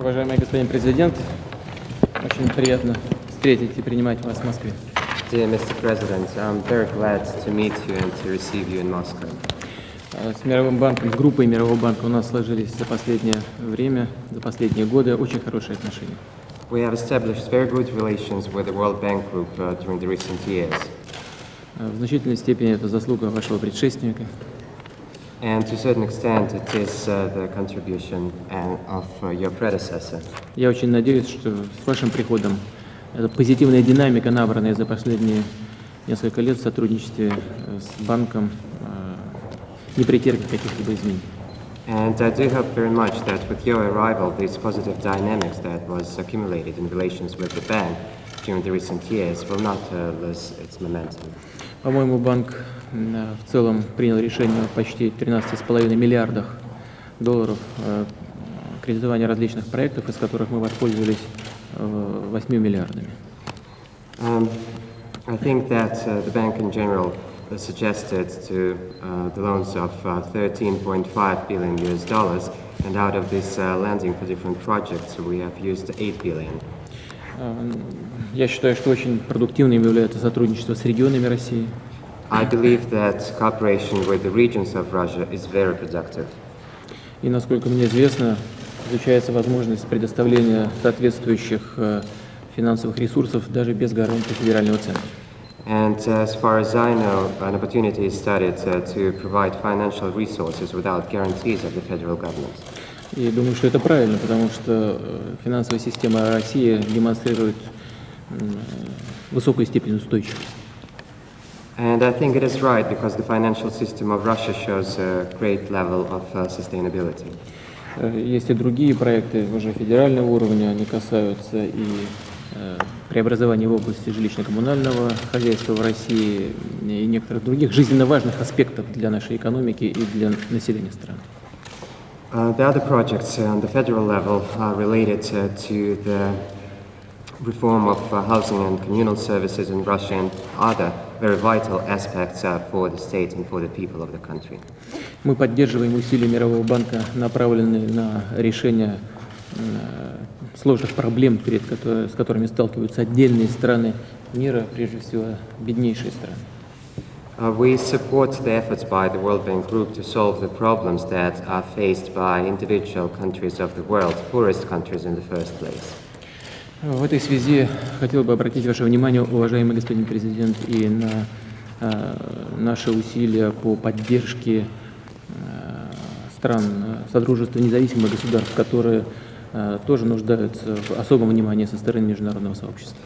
Уважаемый господин президент, очень приятно встретить и принимать вас в Москве. Dear Mr. President, I'm very glad to meet you and to receive you in Moscow. Э, С Мировым банком, с группой Мирового банка у нас сложились за последнее время, за последние годы очень хорошие отношения. We have established very good relations with the World Bank Group uh, during the recent years, Э, В значительной степени это заслуга вашего предшественника. and to a certain extent, it is uh, the contribution and of uh, your predecessor. Я очень надеюсь, что с вашим приходом эта позитивная динамика, набранная за последние несколько лет в сотрудничестве э, с банком, э, не претерпит каких-либо изменений. And I do hope very much that with your arrival, this positive dynamics that was accumulated in relations with the bank during the recent years will not uh, lose its momentum. По-моему, банк в целом принял решение о почти 13,5 миллиардах долларов э, кредитования различных проектов, из которых мы воспользовались э, 8 миллиардами. Um, I think that uh, the bank in general uh, suggested to uh, the loans of uh, 13.5 billion US dollars, and out of this uh, lending for different projects, we have used 8 billion. Я считаю, что очень продуктивным является сотрудничество с регионами России. I believe that cooperation with the regions of Russia is very productive. И, насколько мне известно, изучается возможность предоставления соответствующих э, финансовых ресурсов даже без гарантии федерального центра. And uh, as far as I know, an opportunity is studied uh, to provide financial resources without guarantees of the federal government. И думаю, что это правильно, потому что э, финансовая система России демонстрирует высокую степень устойчивости. And I think it is right because the financial system of Russia shows a great level of uh, sustainability. Э, Есть и другие проекты уже федерального уровня, они касаются и э, преобразования в области жилищно-коммунального хозяйства в России и некоторых других жизненно важных аспектов для нашей экономики и для населения страны. Uh, the other projects uh, on the federal level are related uh, to the reform of uh, housing and communal services in Russia and other very vital aspects uh, for the state and for the people of the country. Мы поддерживаем усилия Мирового банка, направленные на решение э, сложных проблем, перед с которыми сталкиваются отдельные страны мира, прежде всего беднейшие страны. Uh, we support the efforts by the World Bank Group to solve the problems that are faced by individual countries of the world, poorest countries in the first place. В этой связи хотел бы обратить ваше внимание, уважаемый господин президент, и на э, наши усилия по поддержке э, стран э, Содружества независимых государств, которые э, тоже нуждаются в особом внимании со стороны международного сообщества.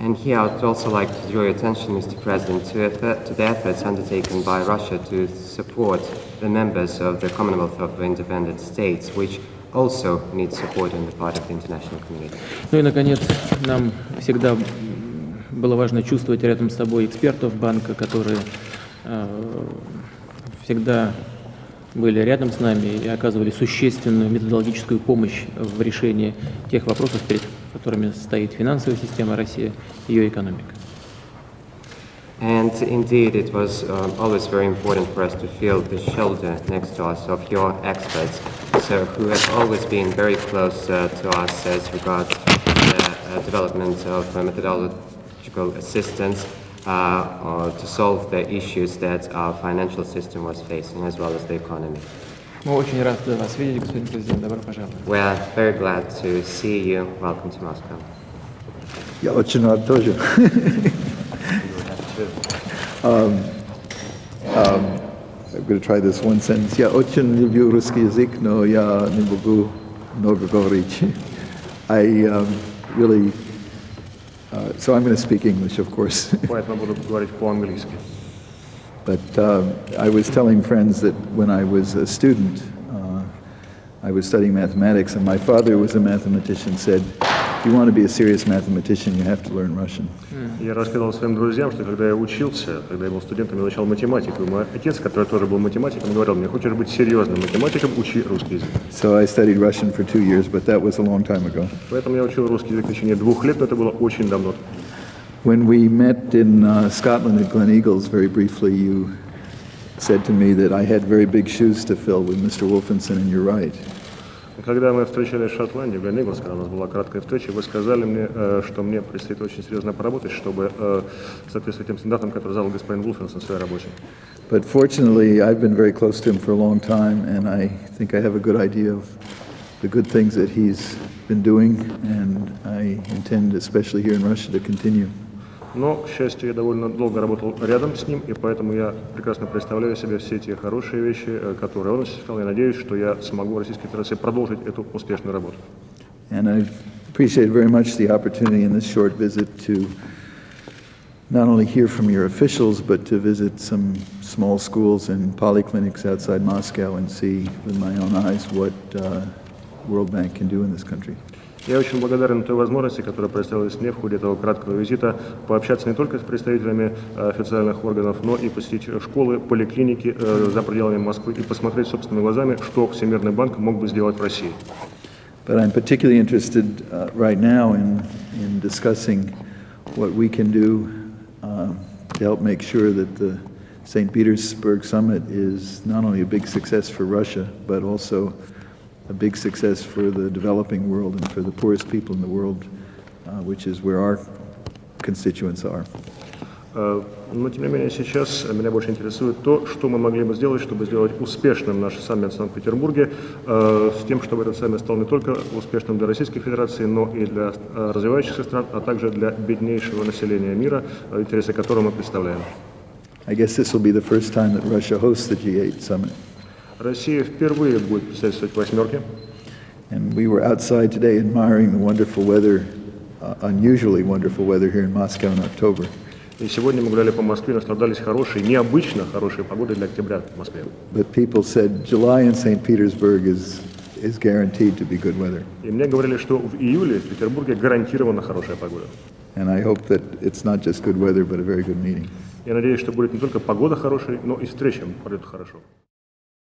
And here I would also like to draw your attention, Mr. President, to, effort, to the efforts undertaken by Russia to support the members of the Commonwealth of Independent States, which also need support on the part of the international community. Ну и, наконец, нам всегда было важно чувствовать рядом с собой экспертов банка, которые э, всегда были рядом с нами и оказывали существенную методологическую помощь в решении тех вопросов, перед которыми стоит финансовая система России и ее экономика. And indeed, it was um, always very important for us to feel the shoulder next to us of your experts, so who have always been very close uh, to us as regards the uh, development of uh, methodological assistance uh, or to solve the issues that our financial system was facing, as well as the economy. Мы очень рады вас видеть, господин президент. Добро пожаловать. We are very glad to see you. Welcome to Moscow. Я очень рад тоже. um, um, I'm going to try this one sentence. Я очень люблю русский язык, но я не могу много говорить. I um, really, uh, so I'm going to speak English, of course. Поэтому буду говорить по-английски. But um, I was telling friends that when I was a student, uh, I was studying mathematics, and my father was a mathematician, said, if you want to be a serious mathematician, you have to learn Russian. Я рассказывал своим друзьям, что когда я учился, когда я был студентом, я изучал математику. И мой отец, который тоже был математиком, говорил мне, хочешь быть серьезным математиком, учи русский язык. So I studied Russian for two years, but that was a long time ago. Поэтому я учил русский язык в течение двух лет, но это было очень давно. When we met in uh, Scotland at Glen Eagles, very briefly, you said to me that I had very big shoes to fill with Mr. Wolfenson, and you're right. Когда мы встречались в Шотландии, в Глениглс, когда у нас была краткая встреча, вы сказали мне, э, что мне предстоит очень серьезно поработать, чтобы э, соответствовать тем стандартам, которые задал господин Вулфенс на своей работе. But fortunately, I've been very close to him for a long time, and I think I have a good idea of the good things that he's been doing, and I intend, especially here in Russia, to continue. Но, к счастью, я довольно долго работал рядом с ним, и поэтому я прекрасно представляю себе все те хорошие вещи, э, которые он осуществлял. Я надеюсь, что я смогу в Российской Федерации продолжить эту успешную работу. And I appreciate very much the opportunity in this short visit to not only hear from your officials, but to visit some small schools and polyclinics outside Moscow and see with my own eyes what uh, World Bank can do in this country. Я очень благодарен той возможности, которая представилась мне в ходе этого краткого визита, пообщаться не только с представителями э, официальных органов, но и посетить школы, поликлиники э, за пределами Москвы и посмотреть собственными глазами, что Всемирный банк мог бы сделать в России. But I'm particularly interested uh, right now in, in discussing what we can do um, to help make sure that the St. Petersburg summit is not only a big success for Russia, but also a big success for the developing world and for the poorest people in the world, uh, which is where our constituents are. Э, Но, тем не менее, сейчас меня больше интересует то, что мы могли бы сделать, чтобы сделать успешным наш саммит в Санкт-Петербурге, э, с тем, чтобы этот саммит стал не только успешным для Российской Федерации, но и для э, развивающихся стран, а также для беднейшего населения мира, э, интересы которого мы представляем. I guess this will be the first time that Russia hosts the G8 summit. Россия впервые будет председательствовать восьмерке. And we were outside today admiring the wonderful weather, uh, unusually wonderful weather here in Moscow in October. И сегодня мы гуляли по Москве, наслаждались хорошей, необычно хорошей погодой для октября в Москве. But people said July in St. Petersburg is, is guaranteed to be good weather. И мне говорили, что в июле в Петербурге гарантированно хорошая погода. And I hope that it's not just good weather, but a very good meeting. Я надеюсь, что будет не только погода хорошей, но и встреча пройдет хорошо.